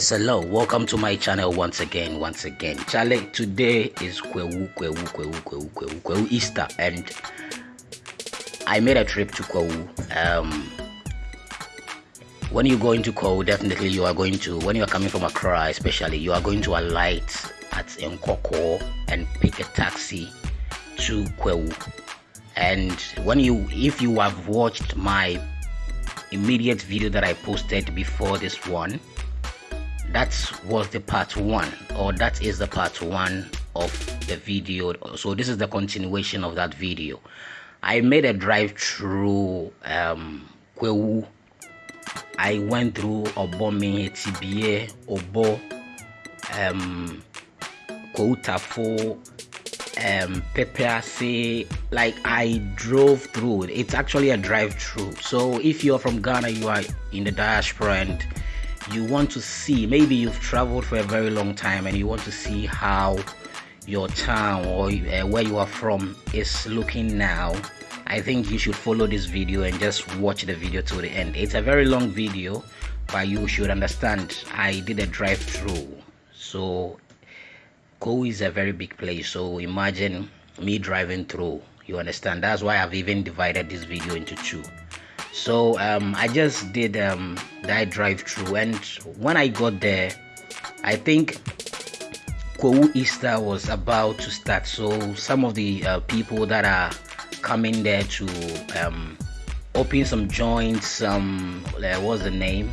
Yes, hello. Welcome to my channel once again. Once again, Charlie. Today is Kwahu, Kwahu, Kwahu, Kwahu, Kwahu, Kwahu Easter, and I made a trip to Kwahu. Um, when you go into Kwahu, definitely you are going to. When you are coming from Accra, especially, you are going to alight at Nkawkaw and pick a taxi to Kwahu. And when you, if you have watched my immediate video that I posted before this one that was the part one or that is the part one of the video. So this is the continuation of that video. I made a drive through um Kwahu. i went through obomi tba obo um Kwahu um pepe like i drove through it's actually a drive through so if you're from ghana you are in the diaspora and you want to see maybe you've traveled for a very long time and you want to see how your town or uh, where you are from is looking now i think you should follow this video and just watch the video to the end. It's a very long video but you should understand i did a drive through so Ko is a very big place so imagine me driving through you understand? That's why i've even divided this video into two so um, i just did um, that drive through and when i got there i think Kwahu Easter was about to start. So some of the uh, people that are coming there to um, open some joints some uh, what's the name?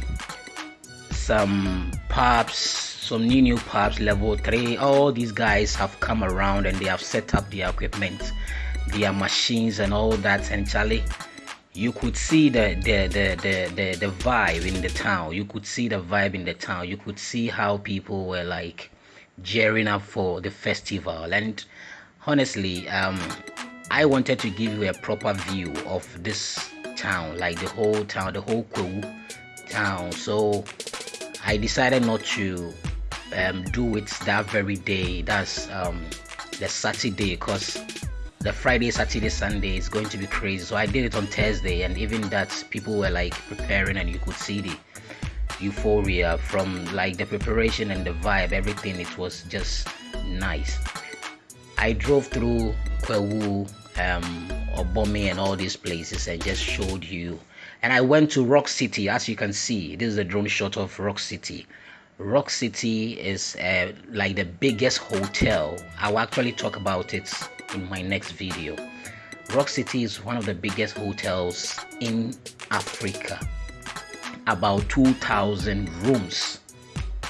Some pubs some new new pubs level 3 all these guys have come around and they have set up their equipment their machines and all that. And charlie you could see the the, the the the the vibe in the town. You could see the vibe in the town. You could see how people were like gearing up for the festival. And honestly um i wanted to give you a proper view of this town like the whole town the whole Kwahu town. So i decided not to um, do it that very day. That's um the saturday because the Friday, Saturday, Sunday is going to be crazy. So I did it on Thursday, and even that people were like preparing, and you could see the euphoria from like the preparation and the vibe, everything. It was just nice. I drove through Kwahu, um, Obomi, and all these places, and just showed you. And I went to Rock City, as you can see. This is a drone shot of Rock City. Rock City is uh, like the biggest hotel. I will actually talk about it in my next video. Rock City is one of the biggest hotels in Africa. About 2,000 rooms.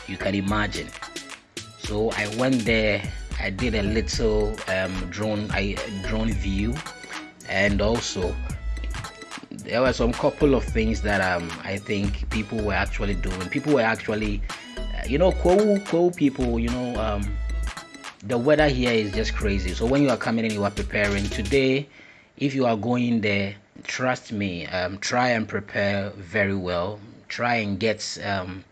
You can imagine. So I went there. I did a little um, drone I drone view, and also there were some couple of things that um, I think people were actually doing. People were actually, uh, you know, cool, cool people. You know, um, the weather here is just crazy. So when you are coming in you are preparing. Today if you are going there trust me um, try and prepare very well. Try and get um,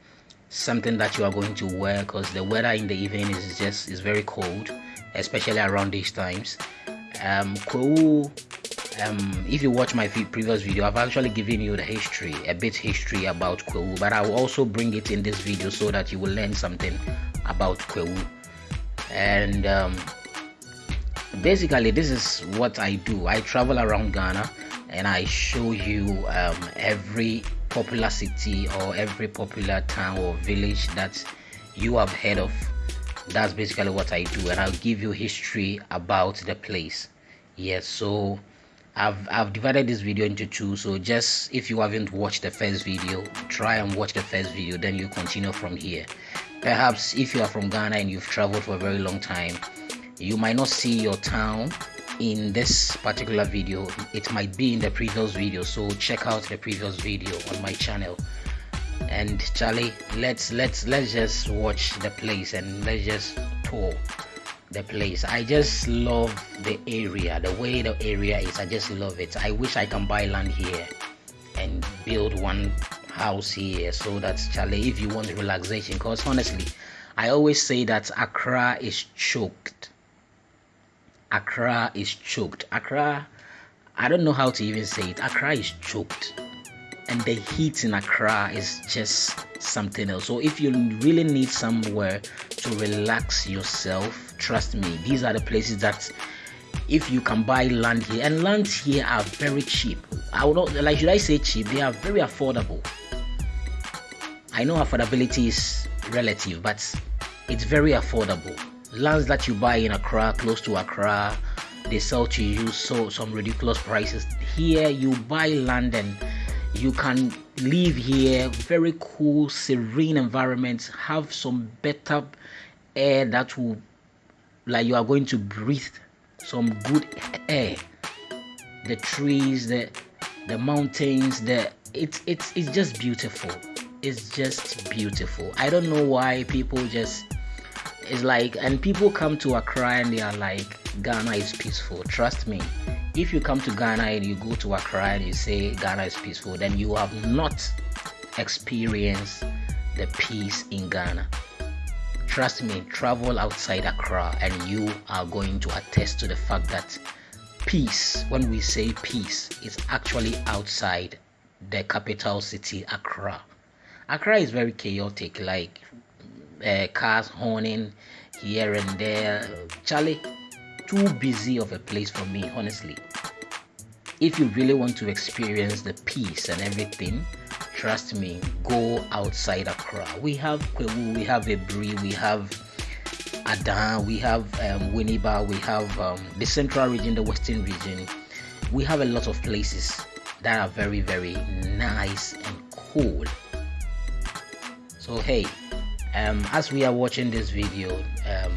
something that you are going to wear because the weather in the evening is just is very cold especially around these times. Um um, if you watch my previous video i've actually given you the history a bit history about Kwahu but i will also bring it in this video so that you will learn something about Kwahu and um, basically this is what i do. I travel around ghana and i show you um, every popular city or every popular town or village that you have heard of. That's basically what i do. And i'll give you history about the place. Yes so I've, I've divided this video into two so just if you haven't watched the first video try and watch the first video then you continue from here. Perhaps if you are from ghana and you've traveled for a very long time you might not see your town in this particular video. It might be in the previous video so check out the previous video on my channel. And charlie let's let's let's just watch the place and let's just tour the place. I just love the area. The way the area is i just love it. I wish i can buy land here and build one house here so that's Charlie if you want relaxation because honestly I always say that Accra is choked. Accra is choked. Accra I don't know how to even say it. Accra is choked. And the heat in Accra is just something else. So if you really need somewhere to relax yourself, trust me, these are the places that if you can buy land here and lands here are very cheap. I would not like should i say cheap? They are very affordable. I know affordability is relative but it's very affordable. Lands that you buy in accra close to accra they sell to you so some ridiculous prices. Here you buy land and you can live here very cool serene environment have some better air that will like you are going to breathe some good air. The trees the the mountains the it's it's it's just beautiful. It's just beautiful. I don't know why people just it's like and people come to accra and they are like ghana is peaceful. Trust me. If you come to ghana and you go to accra and you say ghana is peaceful then you have not experienced the peace in ghana Trust me, travel outside Accra and you are going to attest to the fact that peace, when we say peace, is actually outside the capital city, Accra. Accra is very chaotic, like uh, cars horning here and there. Charlie, too busy of a place for me, honestly. If you really want to experience the peace and everything, trust me, go outside Accra. We have Kwewu, we have Aburi, we have Adan, we have um, Winneba, we have um, the central region, the western region. We have a lot of places that are very, very nice and cool. So, hey, um, as we are watching this video, um,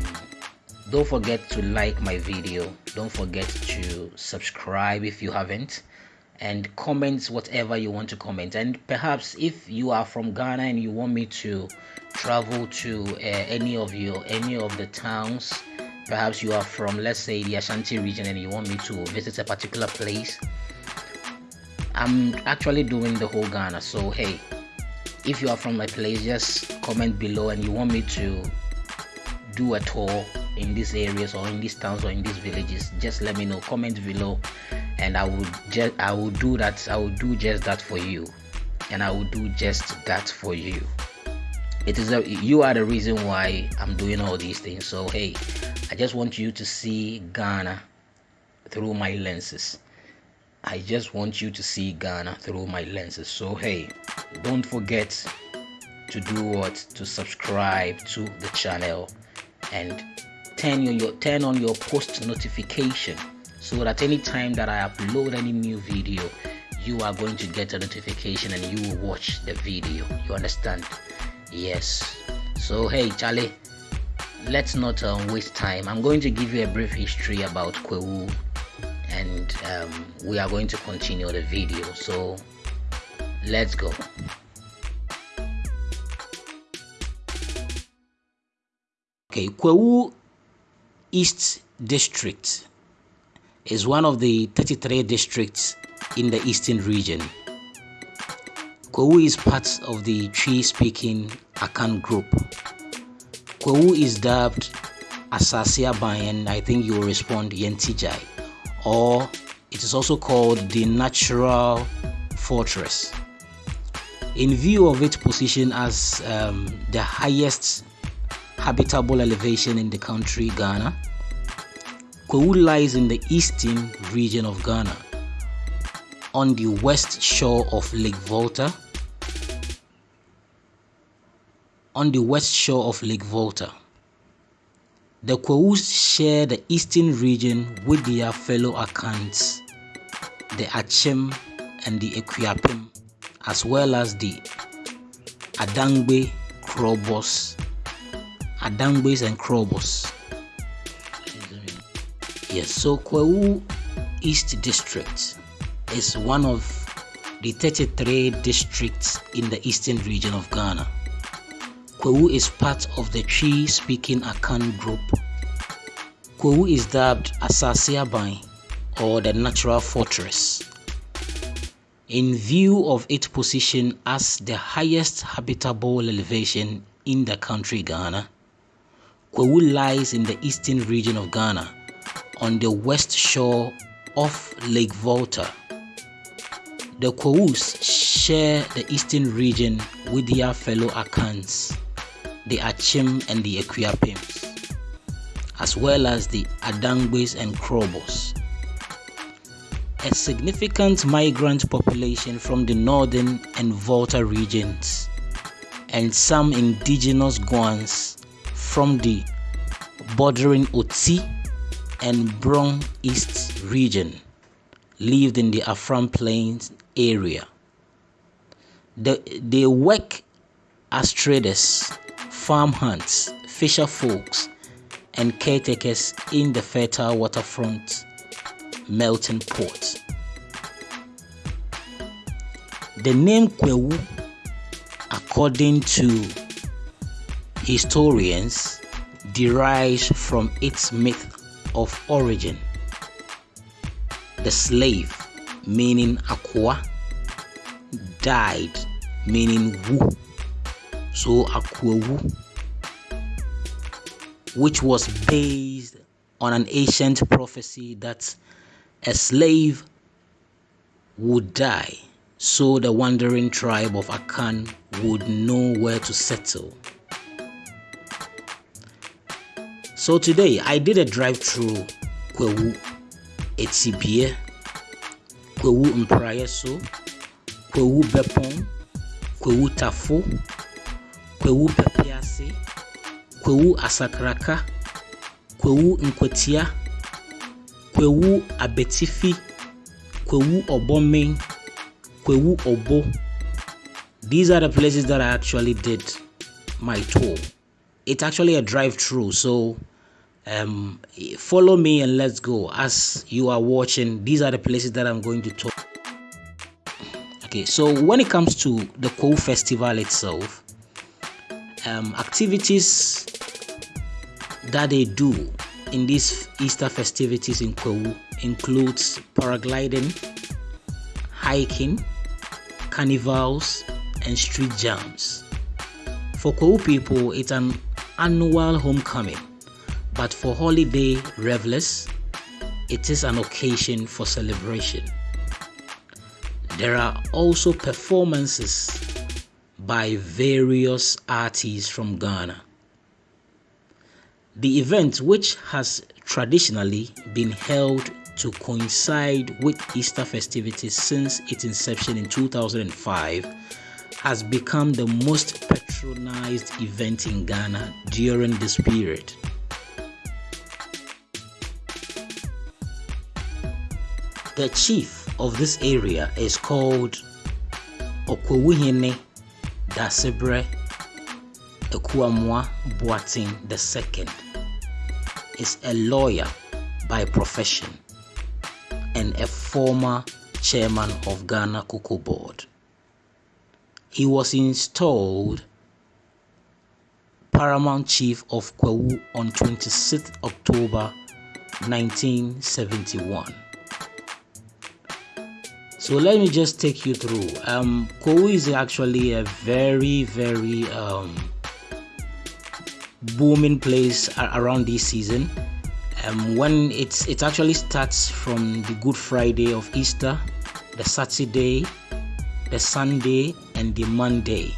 don't forget to like my video. Don't forget to subscribe if you haven't and comment whatever you want to comment. And perhaps if you are from ghana and you want me to travel to uh, any of your any of the towns perhaps you are from let's say the ashanti region and you want me to visit a particular place i'm actually doing the whole ghana. So hey if you are from my place just comment below and you want me to do a tour in these areas or in these towns or in these villages just let me know. Comment below and I will just I will do that I will do just that for you. And I will do just that for you. It is a, you are the reason why I'm doing all these things. So hey I just want you to see Ghana through my lenses. I just want you to see Ghana through my lenses. So hey don't forget to do what? To subscribe to the channel and turn on your turn on your post notification so that any time that I upload any new video you are going to get a notification and you will watch the video. You understand? Yes. So hey Charlie let's not um, waste time. I'm going to give you a brief history about Kwahu and um, we are going to continue the video. So let's go. Okay Kwahu East District is one of the 33 districts in the eastern region. Kwahu is part of the Twi-speaking Akan group. Kwahu is dubbed Asase Aban and I think you will respond Yentijai or it is also called the natural fortress. In view of its position as um, the highest habitable elevation in the country Ghana, Kwahu lies in the eastern region of Ghana, on the west shore of Lake Volta. On the west shore of Lake Volta. The Kwahus share the eastern region with their fellow Akans, the Akyem and the Akuapem, as well as the Adangbe, Krobos, Adangbes and Krobos. Yes, so Kwahu East District is one of the 33 districts in the eastern region of Ghana. Kwahu is part of the Twi speaking Akan group. Kwahu is dubbed Asase Aban or the natural fortress. In view of its position as the highest habitable elevation in the country Ghana, Kwahu lies in the eastern region of Ghana on the west shore of Lake Volta. The Kwahus share the eastern region with their fellow Akans, the Akyem and the Akuapems, as well as the Adangbes and Krobos. A significant migrant population from the northern and Volta regions, and some indigenous Guans from the bordering Oti and Brong East region lived in the Afram Plains area. The, they work as traders, farm hands, fisher folks, and caretakers in the fertile waterfront melting pot. The name Kwahu, according to historians, derives from its myth of origin. The slave, meaning aqua, died, meaning wu. So akwawu, which was based on an ancient prophecy that a slave would die so the wandering tribe of Akan would know where to settle. So today I did a drive through Kwahu, Atibie, Kwahu Mpraeso, Kwahu Bepong, Kwahu Tafo, Kwahu Pepiase, Kwahu Asakraka, Kwahu Nkwatia, Kwahu Abetifi, Kwahu Obome, Kwahu Obo. These are the places that I actually did my tour. It's actually a drive through, so um, follow me and let's go. As you are watching, these are the places that I'm going to talk. Okay, so when it comes to the Kwahu Festival itself, um, activities that they do in these Easter festivities in Kwahu includes paragliding, hiking, carnivals, and street jams. For Kwahu people, it's an annual homecoming, but for holiday revelers, it is an occasion for celebration. There are also performances by various artists from Ghana. The event, which has traditionally been held to coincide with Easter festivities since its inception in 2005, has become the most patronized event in Ghana during this period. The chief of this area is called Okwewuhene Dasebre Ekuamwa Boating II. Is a lawyer by profession and a former chairman of Ghana Cocoa Board. He was installed Paramount Chief of Kwahu on 26 October 1971. So let me just take you through. Um, Kwahu is actually a very, very um, booming place around this season. Um, when it's it actually starts from the Good Friday of Easter, the Saturday, the Sunday, and the Monday.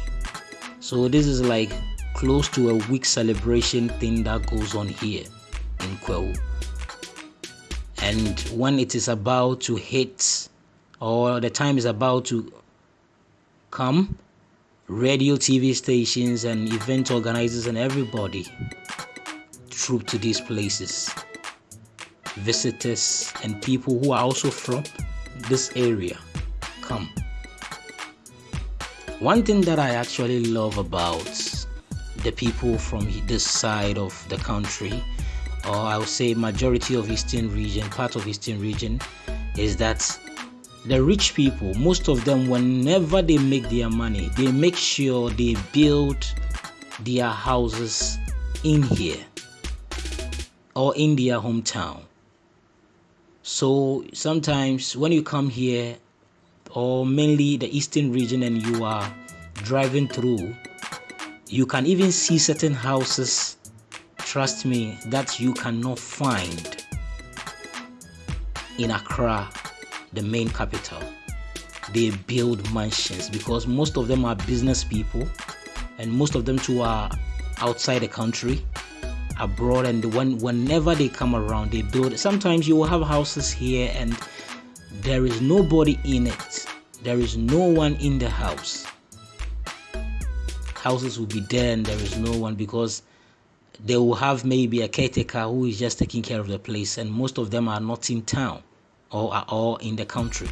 So this is like close to a week celebration thing that goes on here in Kwahu. And when it is about to hit or the time is about to come, radio, TV stations, and event organizers and everybody troop to these places. Visitors and people who are also from this area come. One thing that I actually love about the people from this side of the country, or I would say majority of Eastern region, part of Eastern region, is that the rich people, most of them, whenever they make their money, they make sure they build their houses in here or in their hometown. So sometimes when you come here, or mainly the eastern region, and you are driving through, you can even see certain houses, trust me, that you cannot find in Accra the main capital. they build mansions because most of them are business people and most of them too are outside the country abroad. And when whenever they come around they build. Sometimes you will have houses here and there is nobody in it. There is no one in the house. Houses will be there and there is no one because they will have maybe a caretaker who is just taking care of the place and most of them are not in town or are all in the country.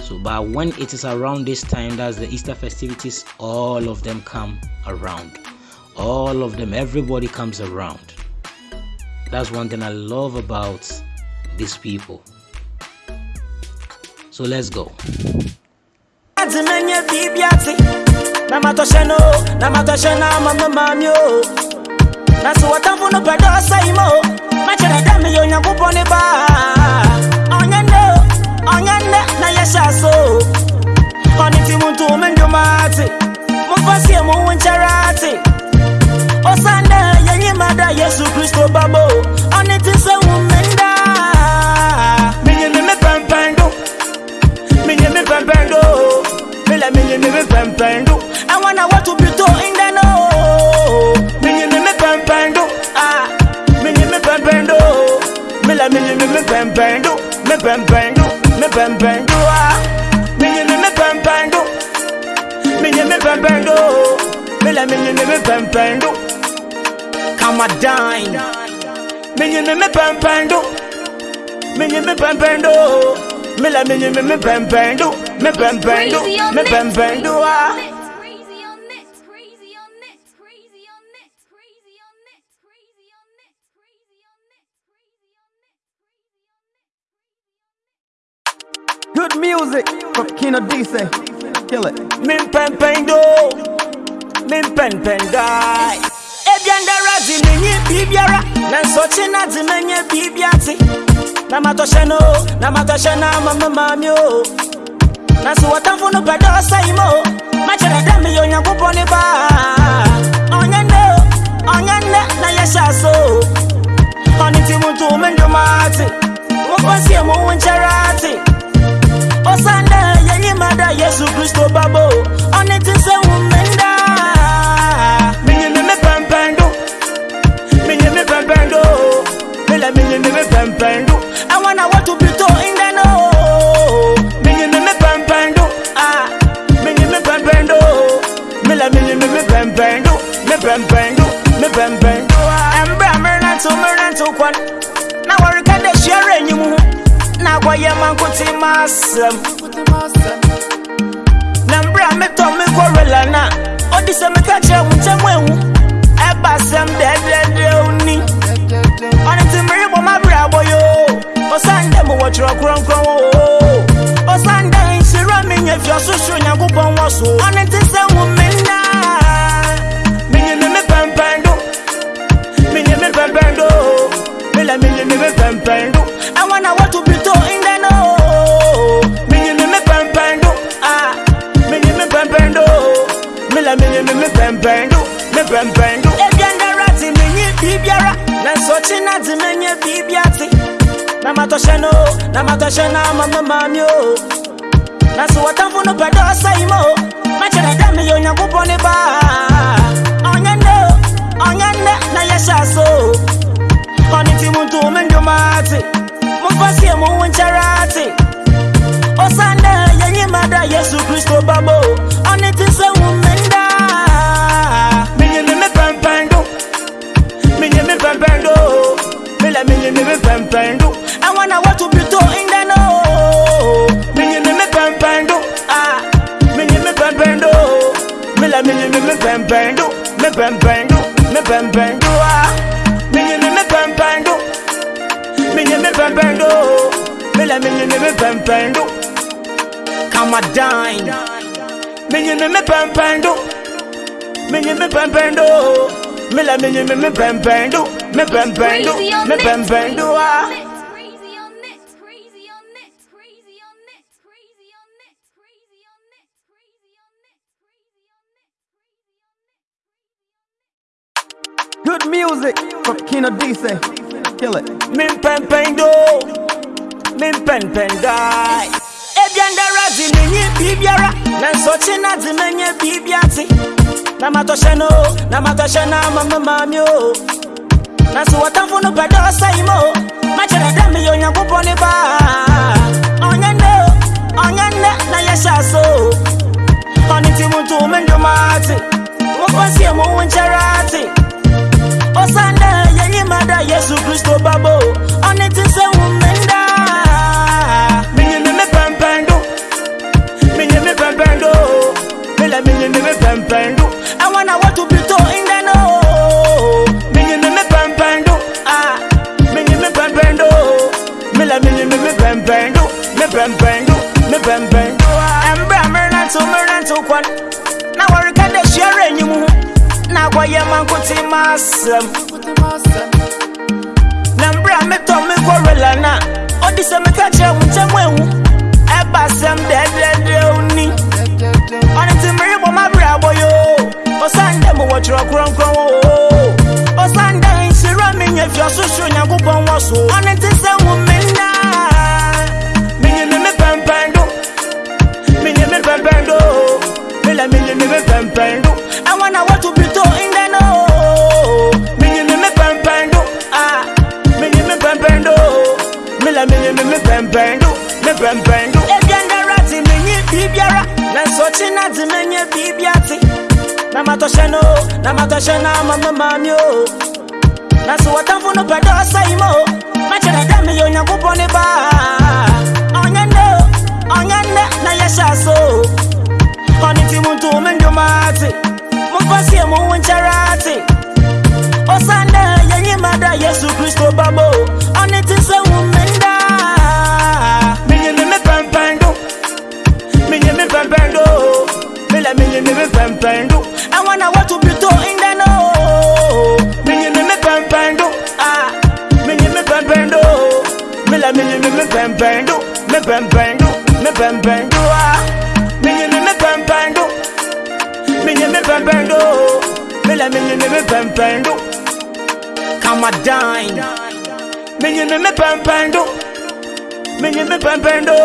So but when it is around this time that's the easter festivities all of them come around. All of them everybody comes around. That's one thing i love about these people. So let's go pɛ dɛ meyɛ onyankopɔn ne baa ɔnyɛ nnɛ ɔnyɛ nnɛ na yɛhyɛ so. Ɔne nti mu nto me ndwomaate momfa sie mo wo nkyɛre ate ɔsan dɛ yɛnyima da yesu kristo babo pempendo. Minye me pempendo, minye me pempendo, me la minye me pempendo. Come a dine, minye me pempendo, minye me pempendo, me la minye me me pempendo, me pempendo, me pempendo, ah. Dice. Kill it. Min pen pen do, min pen pen die. Ebianda razi minyi bibiara, na nsochi na di menye bibiati. Na matoshe no, na matoshe na mama mami o. Na si watamfo no pedo say mo, machere dami yo nyankopon ni ba. Onye ne, onye na yesha so. Oni ti muntu mendumati, mufansi mu wincharati. Chris Tobabo. On it is a woman. Minye me pampando. Minye me pampando. Mela minye me pampando. I wanna watch you be to in the no. Minye me pampando. Ah, minye me pampando. Mela minye me pampando. Me pampando. Me pampando. Embra merna to merna to kwan. Na worika de share enyimu. Na kwa yemankuti masem. so. ọ̀nà tí sẹ́ wù mí nà. mi yẹ mi mi pẹ̀mpẹ̀n dùn. mi yẹ mi pẹ̀mpẹ̀n dùn. mi lẹ mi yẹ mi mi pẹ̀mpẹ̀n dùn. àwọn náà wọ́n tún bí tó ìdá náà. mi yẹ mi mi pẹ̀mpẹ̀n dùn. mi yẹ mi pẹ̀mpẹ̀n dùn. mi lẹ mi yẹ mi mi pẹ̀mpẹ̀n dùn. mi pẹ̀mpẹ̀n dùn. ebi andara ti mi yí bíbiara. na sọ̀chí náà ti mi yẹ bíbi àti. na ma tọ́ṣẹ́ náà na. nasuwatamfuna upadosa imo macheredami yonya kupone ba. Onyende onyende nayeshaso oniti muntu umendumati mufasie muwuncharati osande yenyimada yesu kristo babo pɛmpɛndo me pɛmpɛndo me pɛmpɛndo ah Me menye me me pɛmpɛndo Minye me pempendo Mila minye me me pempendo Come a dine. Me Minye me me pempendo Minye me pempendo Mila minye me me pempendo Me pempendo Me pempendo ah Good music from Kino Dice. Kill it. Min pempendo mempɛnpɛndae ebiandara de menye biribiara nanso kye na de menye biribi ate na matɔhyɛ no na matɔhyɛ no ama me maame o. Na so wɔtamfo no pɛ dɛ ɔsɛe ma o makyerɛ dɛ meyɛ onyankopɔn ne baa ɔnyɛ nnɛ o nnɛ na yɛhyɛ so. O ɔne nti mu nto me ndwomaate momfa sie mo wo nkyɛre ate ɔsan dɛ yɛyi ma da yesu kristo babo ɔne te sɛ wo mmenda menye me me pɛmpɛn do. Menye me pɛmpɛn do mela menye me me pɛmpɛn do. Ɛwɔ na wɔto bito indɛ no menye me me ah. Menye me pɛmpɛn do. Mela menye me me pɛmpɛn do. Me pɛmpɛn do. Me pɛmpɛn do. Ɛmbrɛ mmerenanto kwan na wɔreka dɛ anyim ho na akɔyɛ ma asɛm ọsọ imo. Machere dam ya onye akwụkwọ n'ebe a onye nne onye nne na ya shaso. Ọnịtị m ntụ ome ndị matị m kọsi emu nwe nchara atị ọsa nne ya nye mada yesu kristo babo. Ọnịtị sewu mme ndị a menyeme me pampando menyeme pampando mela menyeme me pampando me pɛmpɛn do me pɛmpɛn do ah menye me me pɛmpɛn do menye me pɛmpɛn do mela menye me me pɛmpɛn do kamadine menye me me pɛmpɛn do menye me pɛmpɛn do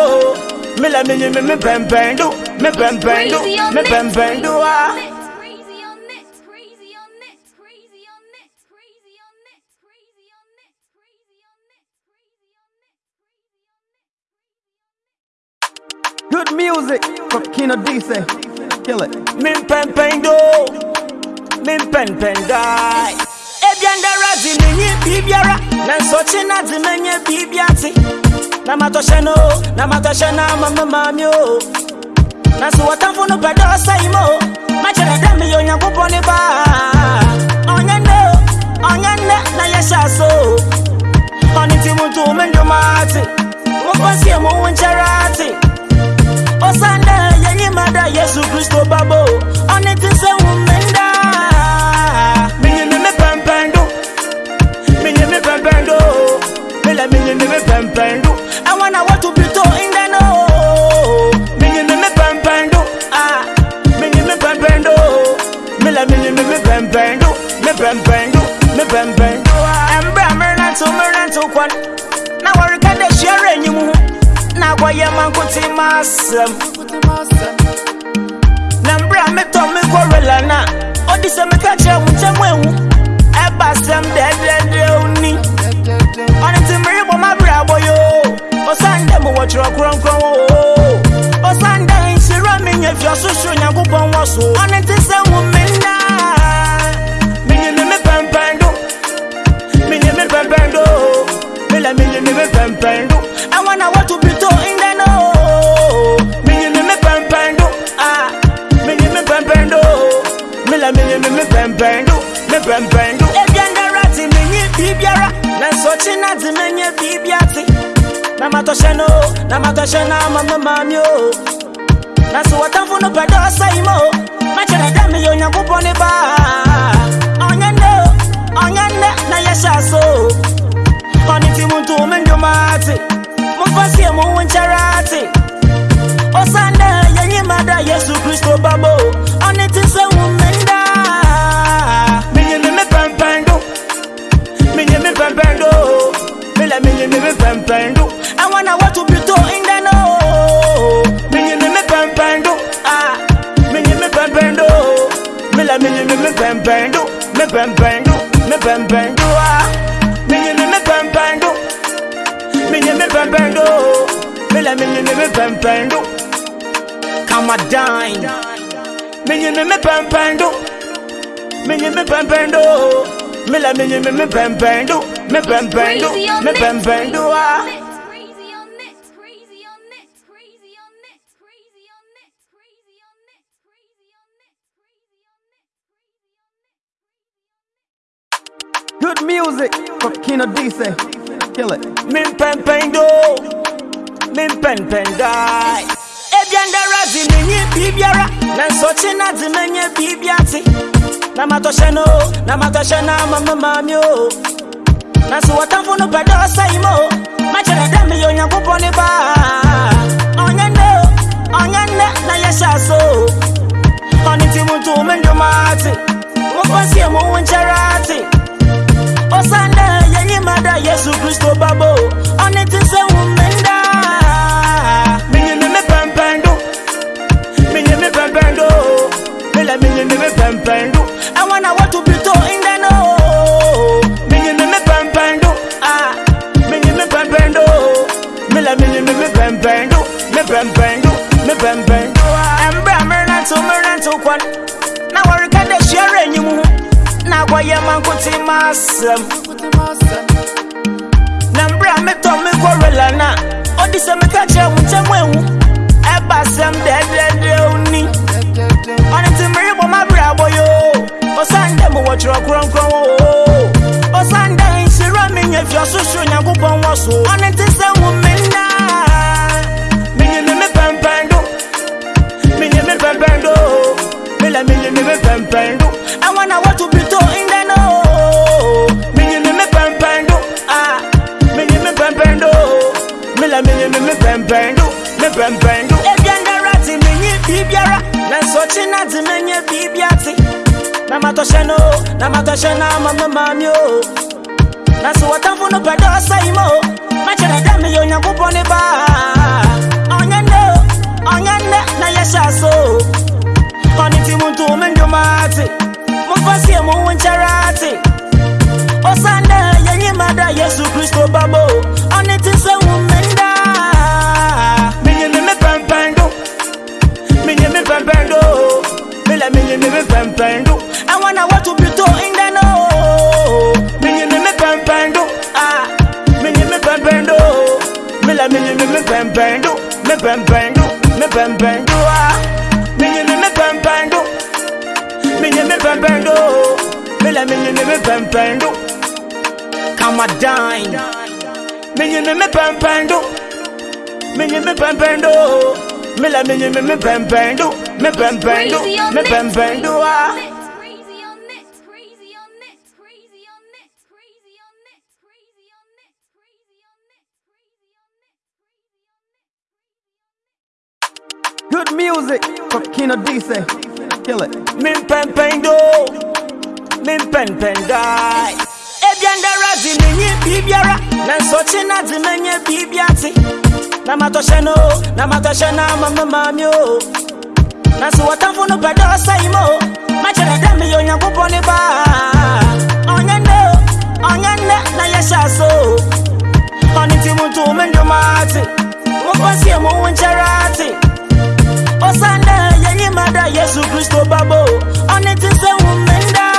mela menye me me pɛmpɛn do me pɛmpɛn do me it. pɛmpɛn do ah Nino decent. Kill it. Min pen pen do. Min pen pen die. Ebianda razi minye bibiara. Nansochi nazi menye bibiati. Namatoshe no. Namatoshe na mama mamio. Nasu watamfu no pedo saimo. Machele dami yo nyankupo ni ba. Onyende. Onyende na yeshaso. Oniti muntu mendumati. Mupasi ya muuncherati. Osande. Ndwomaate momfa sie mo wo nkyɛre ate ɔsan dɛ yɛnyi ma da yesu kristo babo ɔne te sɛ wo mmenda menye me me pɛmpɛn do menye me pɛmpɛn do. Mela menye me me pɛmpɛn do ɛwɔ na wɔto no menye me me pɛmpɛn do. Ah menye me pɛmpɛn do. Mela menye me me pɛmpɛn do. Me pɛmpɛn do. Me pɛmpɛn do. Ɛmbrɛ a merenanto merenanto kwan na wɔreka dɛ hyiara anyim ho na akɔyɛ mankote ma asɛm na mbrɛ a odise me kɔrela no a ɔde sɛ meka kyerɛ wo nkyɛm awu ɛba sɛm dɛdɛdɛ wo ni ɔne nti merebɔ mabrɛbɔ yo. Ɔsan dɛ mowɔ kyerɛ kronkron o ɔsan dɛ nhyira mi mi pen pen do, so ɔne nti pen hu me naa menyeme me pɛmpɛndo mi pen pen do. I wanna ɛwɔ na wɔto bitoo me me pɛmpɛn do me pɛmpɛn do ebiandara te menye biribiara nanso kye na te menye biribi ate na matɔhyɛ no na matɔhyɛ no ama me maame o. Na so wɔtamfo no pɛ dɛ ɔsɛe ma o makyerɛ dɛ meyɛ na yɛhyɛ so. O ɔne nti mu nto me ndwomaate momfa sie mo wo nkyɛre ate ɔsan dɛ ma yesu kristo babo ɔne te sɛ wo pẹ̀lú àwọn àwọn tó bí me ń dáná o Me pẹ̀lú mílíọ̀nù pẹ̀lú mílà me pẹ̀lú mi pẹ̀lú Come pẹ̀lú wa mílíọ̀nù pẹ̀lú me pẹ̀lú mílà mílíọ̀nù pẹ̀lú kàmá dáin mílíọ̀nù pẹ̀lú mílíọ̀nù pẹ̀lú. Pempendo. Come a dine, me me pempendo, minye me me la minye me me pempendo, me pempendo, Crazy on me it, pempendo ah. Crazy on it, crazy on it, it, crazy on it, crazy on it, crazy on it, crazy on it, crazy on it. Good music from Kino Dice. Kill it. min pɛmpɛndo min pɛmpɛndai ebiandara di menye biribiara nanso kye na de menye biribi ate na matosheno na matoshena mama mamyo nasuwatamvu nupɛdɛ sɛyimo makyerɛ dɛ meyɛ onyankopɔn ne baa ɔnyɛ nnɛ na yɛhyɛ so. Ɔne nti mu nto me ndwoma ate mofa sie yesu kristo babo. Ɔne nti sɛ wu me nda menyime me le minye ni me pempendo I wanna what to be to in the no Minye ni me pempendo Ah. Minye me pempendo Me le minye ne me pempendo Me pempendo Me pempendo Embra me nanto me nanto kwan Na wari kade share enyi mu Na kwa ye man kuti masem. Na mbra me to me kwa relana Odise me kache mu temu ewu Eba sem dede boyo. Osande mo watch rock run kron wo. Osande nsira mi nye fia susu nyankopon wo so one ti se mu me na mi nye me pempendo mi nye me pempendo mi la mi nye me pempendo i wanna what to be to in the no mi nye me pempendo ah mi nye me pempendo mi la mi nye me pempendo me pempendo e biara ti mi nye biara kye na te menye biribi ate na no na matɔhyɛ no ama me maame o. Na sɛ wɔtamfo no pɛ dɛ ɔsɛe ma o makyerɛ dɛ meyɛ onyankopɔn ne baa ɔnyɛ nnɛ o ɔnyɛ nnɛ na yɛhyɛ so o ɔne nti mu nto me ndwoma ate yesu kristo babo. Ɔne sɛ wo menda bendo Mila minye mimi pempendo I wanna what to be to in the no Minye mimi pempendo Ah Minye mimi pempendo Mila minye mimi pempendo Me pempendo Me pempendo Ah Minye mimi pempendo Minye mimi pempendo Mila minye mimi pempendo Come a dine Minye mimi pempendo Minye mimi pempendo me pɛmpɛndo mela menye me me me pɛmpɛndo Crazy on me it, pɛmpɛndo ah crazy on it, crazy on it, crazy on it, crazy on it, crazy on it, crazy on it, crazy on it, crazy on. Good music from Kino Dice. Kill it. min pɛmpɛndo min pɛmpɛndai ebiandara di menye biribiara nanso kye na de menye biribi ate na matɔhyɛ no na matɔhyɛ no ama me maame o. Na sɛ wɔtamfo no pɛ dɛ ɔsɛe ma o makyerɛ dɛ meyɛ onyankopɔn ne baa ɔnyɛ nnɛ ɔnyɛ nnɛ na yɛhyɛ so. O ɔne nti mu nto me ndwoma ate momfa sie mo wo nkyɛre ate ɔsan dɛ yɛnyi mada yesu kristo babo. Ɔne te sɛ wo menda menye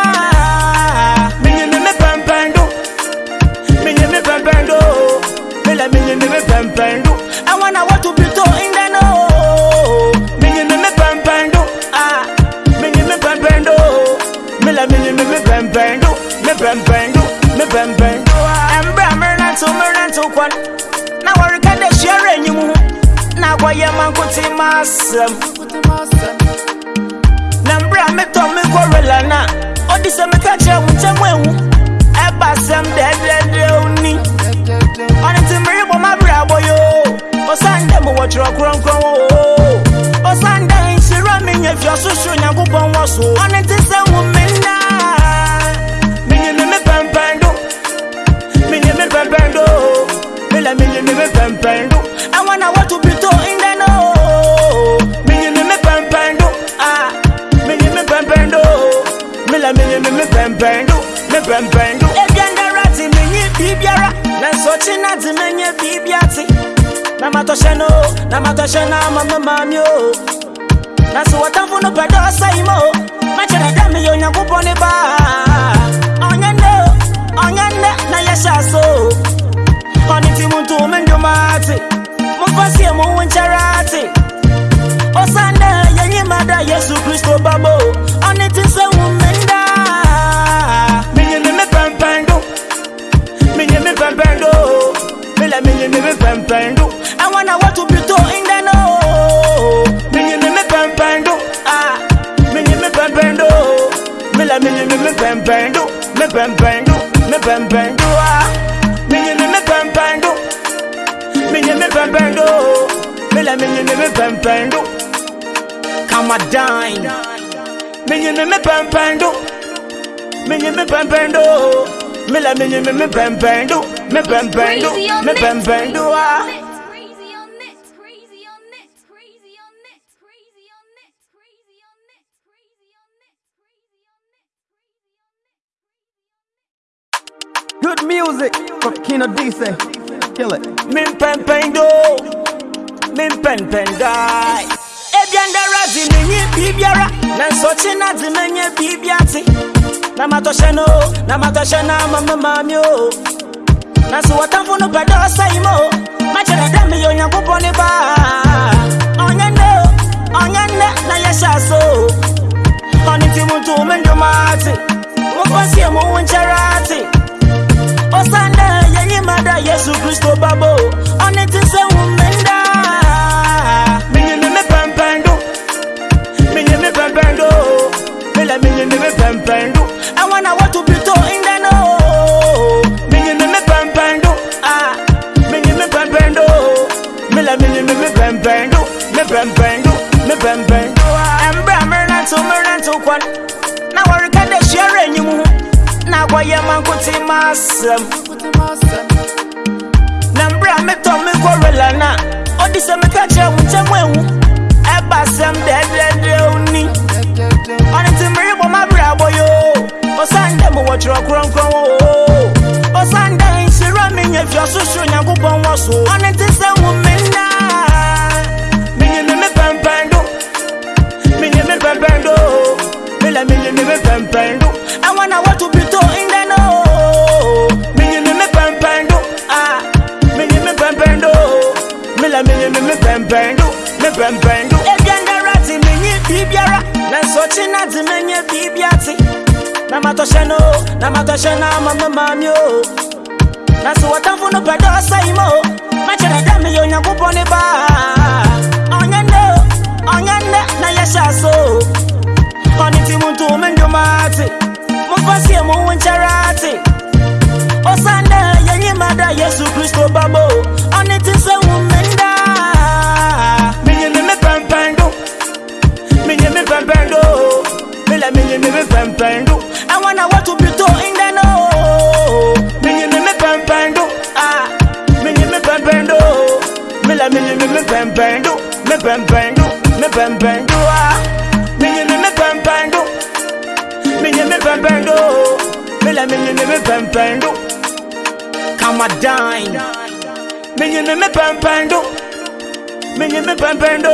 me pempendu. I wanna what to be to in the no Mini me me pempendu. Ah Mini me pempendu. Mila mini me me pempendu. Me pempendu Me pempendu. Embre amerna to merna to kwan. Na warika de share enyimu Na kwa ye mankuti masem. Na mbre ameto me kwa relana Odise me kache wutemwe wu Eba sem dede kyerɛ kronkron wo o ɔsanda nhyira me nya fia soso nyankopɔn wɔ so ɔne te sɛ wo me nna menyeme me pɛmpɛn do menyeme me pɛmpɛn do mela menyeme me pɛmpɛn do I wanna want to be to in the know. Menyeme me pɛmpɛn do ah menyeme pɛmpɛn do mela menyeme me pɛmpɛn do me pɛmpɛn do ebiandara te menye biribiara nanso ɔkye na te menye biribiate na matosheno na matoshena mama mamyo nasiwatamfuno pedosaimo macenedami yo nyankuponi ba. Onyene onyene na yeshaso oniti muntu mendumati mufasie muwuncerati osane yenyimada yesu kristo babo oniti sewumend la mini me me pen pen do. I wanna what to be to in the no. Mini me me pen pen do. Ah, mini me pen pen do. Me la mini me me pen pen do. Me pen pen do. Me pen pen do. Ah, mini me me pen pen do. Mini me pen pen do. Me la mini me me pen pen do. Come a dine. Mini me me pen pen do. Mini me pen pen do. On it. Crazy on it. Crazy on it. Crazy on it. Crazy on it. Crazy on it. Good music from Kino Dice. Kill it. min pɛmpɛndo min pɛmpɛndai ebiandara di menye biribiara na nsɔkye na di menye biribi ate na matɔhyɛ no na matosheno na matoshena mama mamyo nasuwatamfuno pedosaimo macheredami yo nyankopɔne baa ɔnyɛ nne ɔnyɛ nne na yɛhyɛ aso ɔne nti mu nto me ndwoma ate mokɔsie mo wo e yesu kristo babo ɔne nti sɛ wu me nda. Menyine me pɛmpɛndo menyine me pɛmpɛndo mela bembendo, me bembendo, me bend bendu. Embara me run to, me run to kwan. Na warika de share enyim. Na gwaye mankuti masem. Na mbra me to me gorilla na. Odi se me ka che wu che mwewu. Eba sem de de de oni. Oni ti mri bo ma bra boyo. Osande mo wo chro kron kron wo. Osande nshira me nyefia susu nyankopon wo so. Oni ti se mu me na Mille mille ne me pimpendo I wanna want to be to in the know. Mille ne me pimpendo Ah Mille me pimpendo Mille mille ne me pimpendo Me pimpendo Ebianda rati ni bibiara. Nansochi nati menye bibiati. Namatoshe no Namatoshe na mama mami o. Nasi watamfu no pedosa imo Machere dami yo nyankuponi ba. Onyende Onyende na yesha so. Oni ti muntu umendumati Mufasi ya muwencharati Osanda oh, yenye mada Yesu Kristo babo. Oni ti se umenda Minye mime pampando Minye mime pampando Mila minye mime pampando I wanna watu bito indano Minye mime pampando ah. Minye mime pampando Mila minye mime pampando Me pampando Me pampando ah. Menye me pampando mela menye me me pampando Come a dine. Menye me me pampando. Menye me pampando.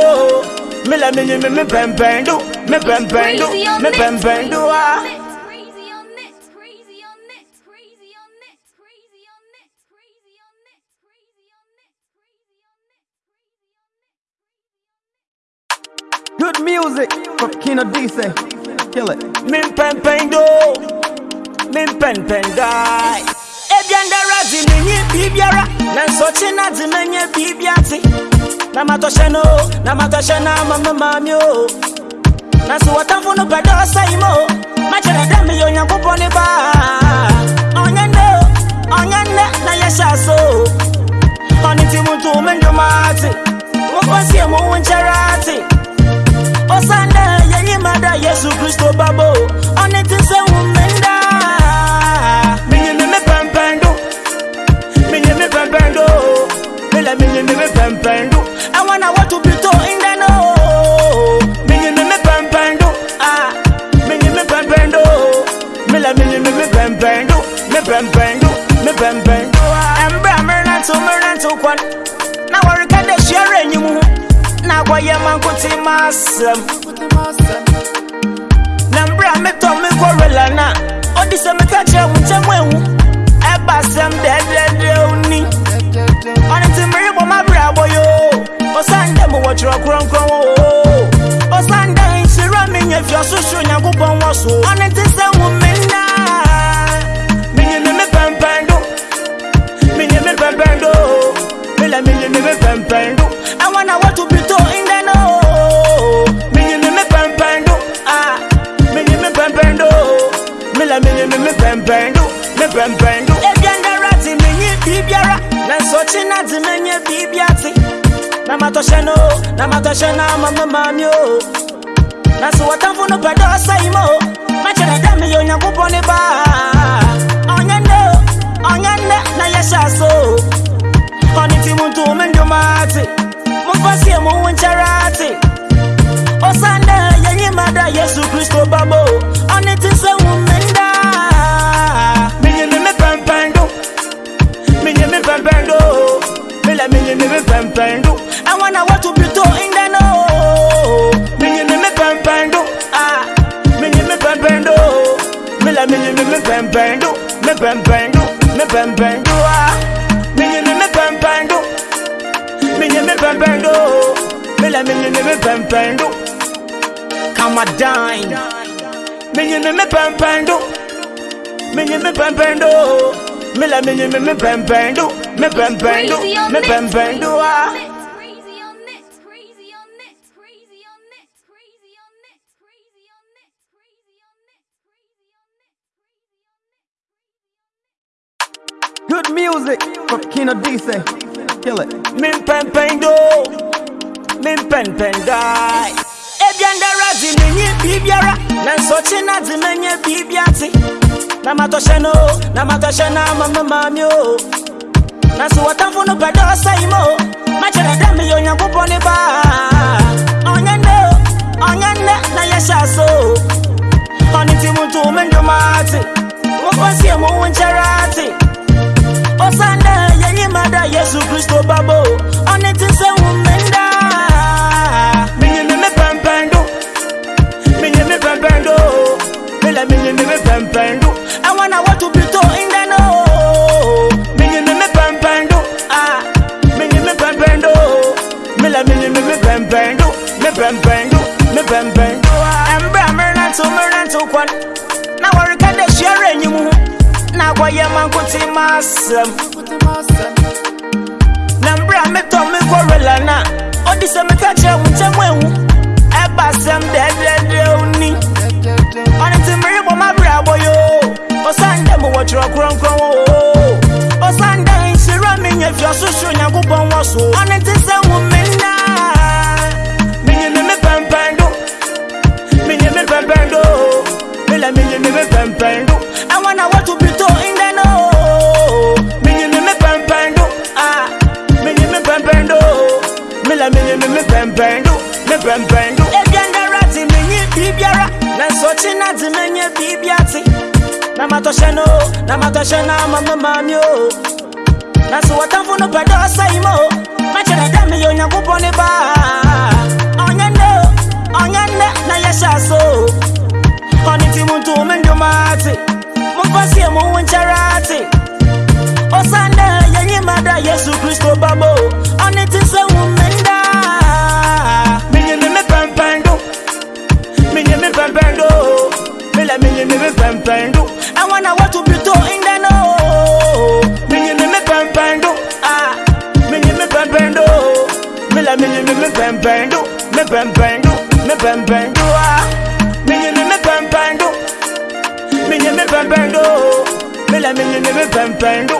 Mela menye me me pampando. Me pampando. Crazy on Me it. pampando. Ah. Crazy on it. Crazy on it. Crazy on it. Crazy on it. Crazy on it. Crazy on it. Crazy on it. Good music from Kino Dice. kill it. Min pen pen do, min pen pen die. Ebiandara di menye bibiara, nansochi na di menye bibiati. Namato sheno, namato shena mama mami o. Nasu watamfu no pedo saimo, machere dami yo nyankupo ni ba. Onyende, onyende na yesha so. Oniti muntu mendo mati, mufasi ya muuncherati. Osande mada yesu kristo babo. Ɔne nti sɛ wo mmenda menye me me pɛmpɛndo menye me pɛmpɛndo mela menye me me pɛmpɛndo I wanna want to be to in the know menye me me pɛmpɛndo ah menye me pɛmpɛndo bɛnbɛn do. Me bɛnbɛn do. Ɛmbra mmeranto mmeranto kwan na wɔreka dɛ hyiara enyim ho na akɔyɛ mankote ma asɛm na mbrɛ metɔ me kɔrela no a ɔde sɛ meka kyerɛ wo nkyɛm awu ɛba asɛm dɛdɛdɛw ni ɔne nti merebɔ mabrɛbɔ yo. Ɔsan dɛ mowɔ kyerɛ kronkron o ɔsan dɛ Mi nye fi ɔsohoro nyankopɔn wɔ so ɔne nti sɛ hu me naa menyeme me pɛmpɛndo menyeme pɛmpɛndo mela menyeme me pɛmpɛndo I na wɔto bi a mini me pempem do, me pempem do. Egenda rati minye bibiara, na sochi na di menye bibiati. Na matoshe no, na matoshe na mama mami o. Na so watamfu no pedo sa imo, machere dami yo nyankupo ni ba. Onyende, onyende na yesha so. Koni timuntu mendumati, mufasi ya O Osande, mada yesu kristo babo ɔne ti sɛ wo menda menyeme me pɛmpɛndo menyeme pɛmpɛndo mela menyeme me pɛmpɛndo i wanna want to be to in the no menyeme me pɛmpɛndo ah menyeme pɛmpɛndo mela menyeme me pɛmpɛndo me pɛmpɛndo me pɛmpɛndo ah menyeme me pɛmpɛndo menyeme pɛmpɛndo mela menyeme me pɛmpɛndo do kama dine. Menye me me pɛmpɛn do menye me pɛmpɛn do mela menye me me pɛmpɛn do me pɛmpɛn do Crazy on me pɛmpɛn ah Crazy on it, crazy on it, crazy on it, crazy on it, crazy on it, crazy on it, crazy on it. Good music from Kino Dice. Kill it. min pɛmpɛn do min pɛmpɛn dae ebiandara de menye biribiara nanso ɔkye na de menye biribi ate na matɔhyɛ no na matɔhyɛ no ama me maame o. Na sɛ wɔtamfo no pɛ dɛ ɔsɛe ma o makyerɛ dɛ meyɛ onyankopɔn ne baa ɔnyɛ nnɛ o ɔnyɛ nnɛ na yɛhyɛ so. Ɔne nti mu nto me ndwoma ate momfa sie mo wo nkyɛre ate ɔsan dɛ yɛnyima da yesu kristo babo. Ɔne te sɛ wo menda menye bɛn do me bɛn bɛn do me bɛn bɛn do ɛmbrɛ merenanto merenanto kwan na wɔreka dɛ share anyim ho na akɔyɛ mankote ma asɛm na. Mbrɛ metɔ me kɔrela no a ɔde sɛ meka kyerɛ wo ntam ahu ɛba asɛm dɛdɛdɛw ni. Ɔne nti merebɔ mabrɛbɔ yo. Ɔsan dɛ mowɔtwerɛ kronkron o ɔsan dɛ nhyira menyɛ fiɔsohoro nyankopɔn wɔ so ɔne nti sɛ hu me bɛn do ne bɛn bɛn do. ebia ndara ti mi nye biribiara na nsɔkye na di mi nye biribia ti. na ma tɔhyɛ no na ma tɔhyɛ na ma mi maa mi o. na so wɔtamfo no pɛ dɛ ɔsɛ yi ma o. makyerɛ dɛ meyɛ onyankopɔn ne baa. ɔnyɛ nnɛ o ɔnyɛ nnɛ na yɛhyɛ aso. ɔne ti mu nto me ndwoma ate. momfa sie mo wo nkyɛre ate. ɔsa nnɛ yɛnyima da yesu kristo babo. ɔne ti sɛ wo mmenda. say me you me pen pen do. I wanna what to be to in the no. Me you me pen pen do. Ah, me you me pen pen do. Me la me you me pen pen do. Me pen pen do. Me pen pen do. Ah, me you me pen pen do. Me you me pen pen do. Me la me you me pen pen do.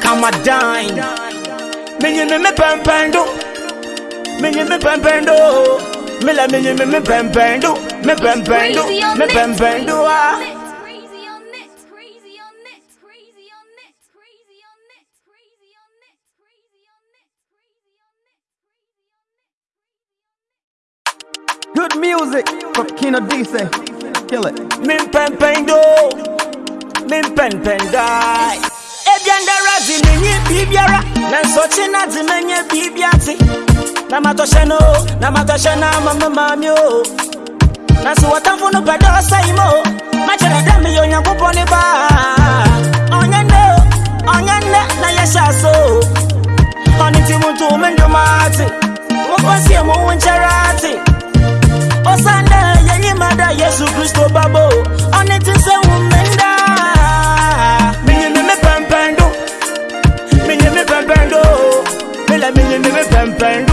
Come a dine. Me you me pen pen do. Me you me pen pen do. Me la me you me pen pen do. On it, crazy on it, crazy on it, crazy on it. Good music from Kino Dice. Kill it. min pɛmpɛn do mempɛnpɛndae ebiandara de menye biribiara nanso kye na de menye biribi ate na matɔhyɛ no na matɔhyɛ no na sɛ wɔtamfo no pɛ dɛ ɔsɛe ma o makyerɛ dɛ meyɛ onyankopɔn ne baa ɔnyɛ nnɛ o ɔnyɛ nnɛ na yɛhyɛ aso o ɔne nti mu nto me ndwomaate momfa sie mo wo nkyɛre ate ɔsan dɛ yɛnyima da yesu kristo babo. Ɔne te sɛ wo mmenda menye me me pɛmpɛn do menye me pɛmpɛn do mela menye me me pɛmpɛn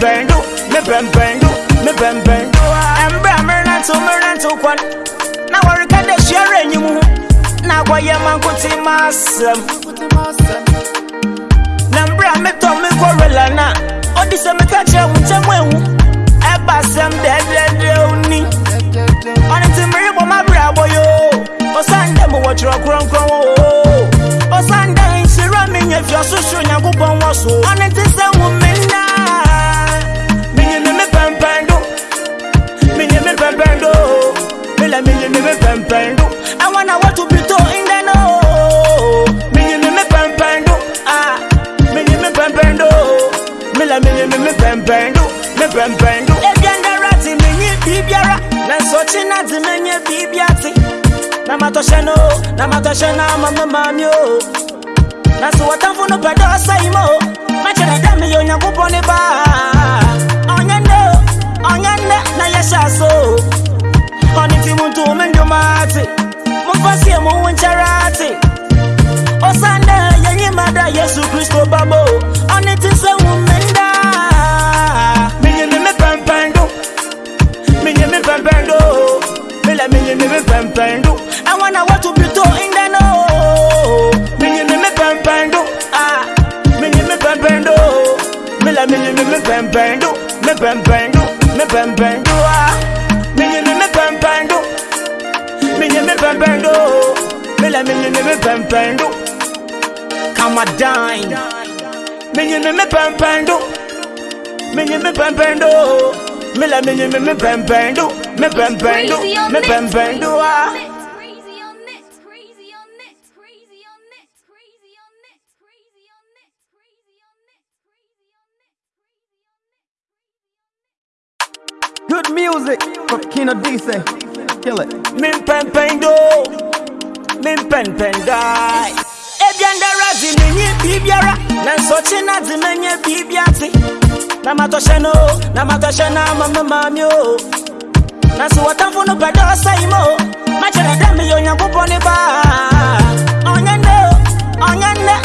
bembendu me bembendu me bembendu ɛmbrɛ merenanto merenanto kwan. Na wɔreka dɛ me anyim ho na wɔyɛ mankote ma asɛm na. Mbrɛ metɔ mekɔ rela na ɔde sɛ meka kyerɛ wo ntam ahu ɛba asɛm dɛdɛdɛw ni. Ɔne nti merebɔ mabrɛbɔ yoo ɔsan dɛ mowɔ twerɛ kronkron o ɔsan dɛ nhyira menyɛ fi ɔsohoro nyankopɔn wɔ so ɔne nti sɛ hu menna Bendu, me bend bendu. do. E rati, me ni bibiara. nye biribiara na nsɔkye na di mi nye biribia ti. na ma tɔhyɛ no na ma tɔhyɛ na ama mi maa mi na so wɔtamfo no pɛ dɛ ɔsɛ ma o. makyerɛ dɛ meyɛ onyankopɔn ne baa. ɔnyɛ na yɛhyɛ aso. ti mu nto me ndwoma ate. mofa sie mo wo yesu kristo babo. Oni ti sɛ wo pendo. Minye mi pen pendo. Mila minye mi mi pen pendo. I wanna want to be to in the know. Minye mi mi pen pendo. Ah. Minye mi pen pendo. Mila minye mi mi pen pendo. Mi pen pendo. Mi pen pendo. Ah. Minye mi mi pen pendo. Minye mi pen pendo. Mila minye mi mi pen pendo. Come a dine. Minye mi mi pen pendo. Menye me pɛmpɛn do mela menye me me pɛmpɛn do me pɛmpɛn do Crazy on me it. pɛmpɛn do ah Crazy on it, crazy on it, crazy on it, crazy on it, crazy on it, crazy on it, crazy on it, crazy on it. Good music from Kino Dice. Kill it. min pɛmpɛn do min pɛmpɛn dae ebiandara de menye biribiara nanso kye na de menye biribi ate na matosheno na matoshena mama mamyo nasi watamfunu pɛdɛ ɔsɛyimo makyerɛ dɛ meyɛ onyankopɔn ne baa ɔnyɛ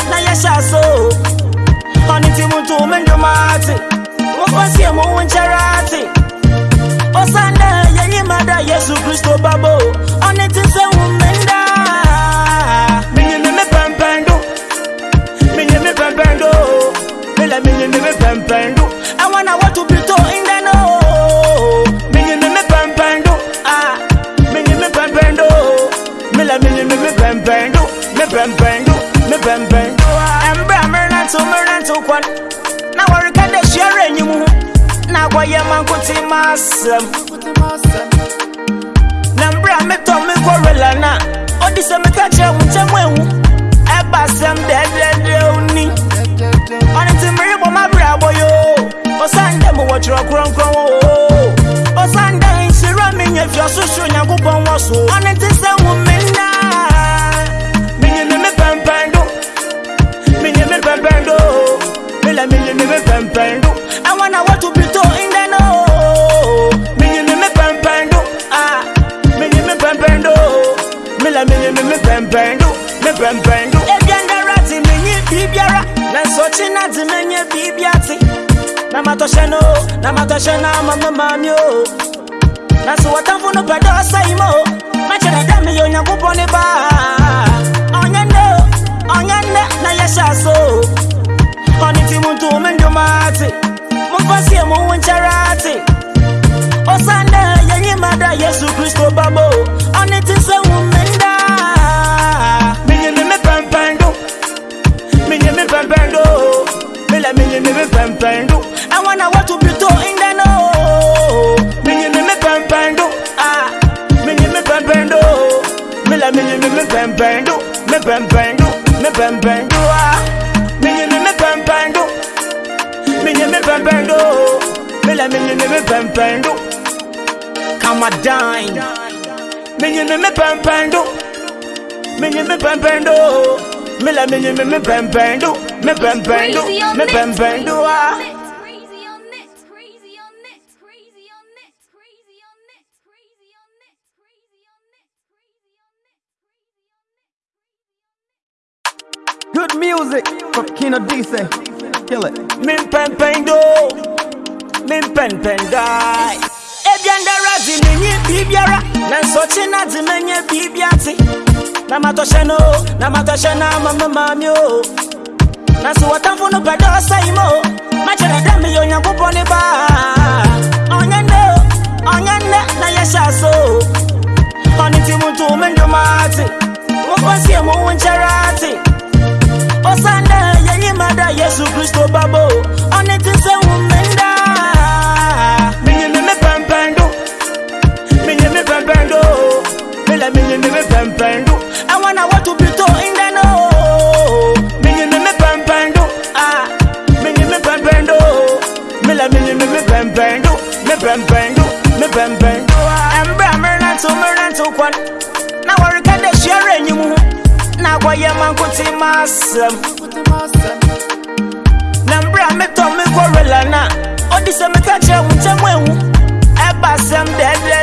na yɛhyɛ so. Ɔne nti mu nto me ndwoma ate wofa sie yesu kristo babo ɔne ti sɛ wu bang bang, me bang bang. And Brammer and Summer and Tukwan. Now I can share any more. Now I am Uncle Massam. Nambra me to me Corellana. Or oh, this I'm a catcher with a well. I pass them dead, dead, only. On it's a mirror, my bravo, yo. Or send them what you're crunk, crunk. Or send them in Sirami if you're so soon, I'm going to bibi ati na matosheno na matoshena mama mami o na so watamfo no pɛdɛ ɔsɛe ma o makyerɛ dɛ meyɛ onyankopɔn ne baa ɔnyɛ nnɛ ɔnyɛ nnɛ na yɛhyɛ aso ɔne ti mu nto me ndwoma ate momfa sie mo wo nkyɛre ate ɔsandɛ yɛnyima da yesu kristo babo, o ɔne ti sɛ wu me nda menyɛ me me pɛmpɛn do. Menyɛ me pɛmpɛn do la mi ni mi pẹ̀mpẹ̀n do. wanna náà wọ́n tún bí in the náà. Mi ni mi pẹ̀mpẹ̀n do. Mi ni mi pẹ̀mpẹ̀n do. Mi la mi ni mi pẹ̀mpẹ̀n do. Mi pẹ̀mpẹ̀n do. Mi pẹ̀mpẹ̀n do. Mi ni mi pẹ̀mpẹ̀n do. Mi ni mi pẹ̀mpẹ̀n do. Mi la mi ni mi pẹ̀mpẹ̀n do. Kama dine. Mi ni mi pẹ̀mpẹ̀n do. Mi ni mi pẹ̀mpẹ̀n do. Me net, pempendo, ah. Crazy on net, crazy on net, crazy on net, crazy on net, crazy on net, crazy on net, crazy on net, crazy on net. Good music from Kino Dice. Kill it. min pɛmpɛndo min pɛmpɛndai ebiandara di menye bibiara. Na nsochi na di menye bibiati na matoshe no na matoshe na mama mami o. Na si watamfo no pɛdɛ ɔsɛe mo makyerɛ dɛ meyɛ onyankopɔn ne baa ɔnyɛ nnɛ ɔnyɛ nnɛ na yɛhyɛ aso ɔne nti mu nto me ndwoma ate wofɔ sie mo wo nkyɛre ate ɔsane dɛ yɛnyima dɛ yesu kristo babo. Ɔne ti sɛ wo me me me pempendo I wanna want to be to in the know Minye me me pempendo Ah Minye me pempendo Mila minye me me pempendo Me pempendo Me pempendo Embra meranto meranto kwan Na warika de share nyimu na kwayɛ mankote masɛm na mbrɛ a metɔ me kɔrela no a ɔde sɛ meka kyerɛ wo nkyɛm ahu ɛba sɛm dɛdɛ